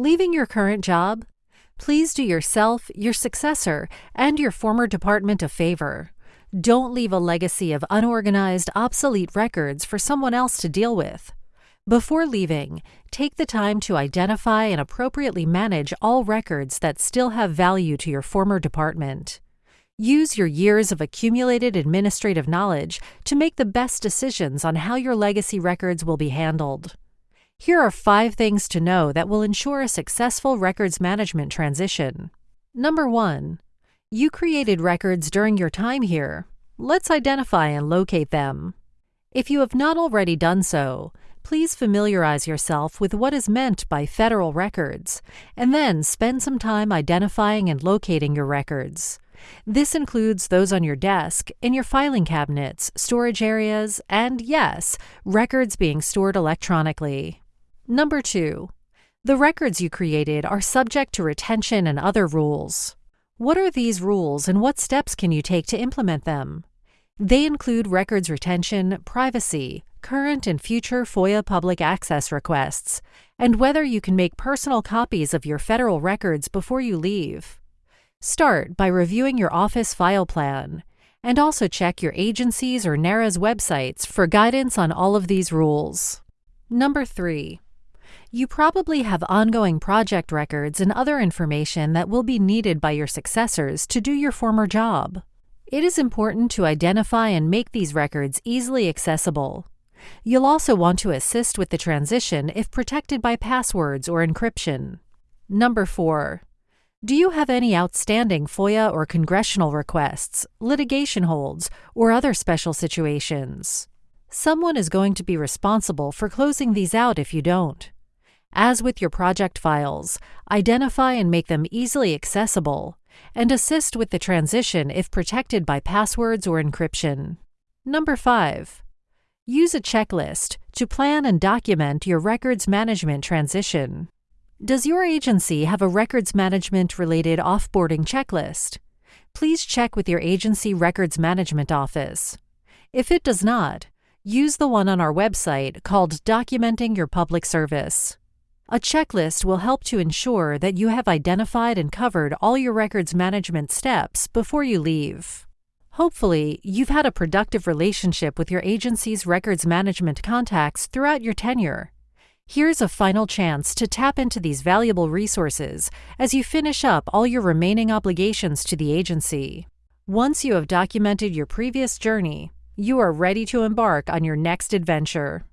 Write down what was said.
Leaving your current job? Please do yourself, your successor, and your former department a favor. Don't leave a legacy of unorganized, obsolete records for someone else to deal with. Before leaving, take the time to identify and appropriately manage all records that still have value to your former department. Use your years of accumulated administrative knowledge to make the best decisions on how your legacy records will be handled. Here are five things to know that will ensure a successful records management transition. Number one, you created records during your time here. Let's identify and locate them. If you have not already done so, please familiarize yourself with what is meant by federal records, and then spend some time identifying and locating your records. This includes those on your desk, in your filing cabinets, storage areas, and yes, records being stored electronically. Number two, the records you created are subject to retention and other rules. What are these rules and what steps can you take to implement them? They include records retention, privacy, current and future FOIA public access requests, and whether you can make personal copies of your federal records before you leave. Start by reviewing your office file plan, and also check your agency's or NARA's websites for guidance on all of these rules. Number three, you probably have ongoing project records and other information that will be needed by your successors to do your former job. It is important to identify and make these records easily accessible. You'll also want to assist with the transition if protected by passwords or encryption. Number 4. Do you have any outstanding FOIA or congressional requests, litigation holds, or other special situations? Someone is going to be responsible for closing these out if you don't. As with your project files, identify and make them easily accessible, and assist with the transition if protected by passwords or encryption. Number 5. Use a checklist to plan and document your records management transition. Does your agency have a records management related offboarding checklist? Please check with your agency records management office. If it does not, use the one on our website called Documenting Your Public Service. A checklist will help to ensure that you have identified and covered all your records management steps before you leave. Hopefully, you've had a productive relationship with your agency's records management contacts throughout your tenure. Here's a final chance to tap into these valuable resources as you finish up all your remaining obligations to the agency. Once you have documented your previous journey, you are ready to embark on your next adventure.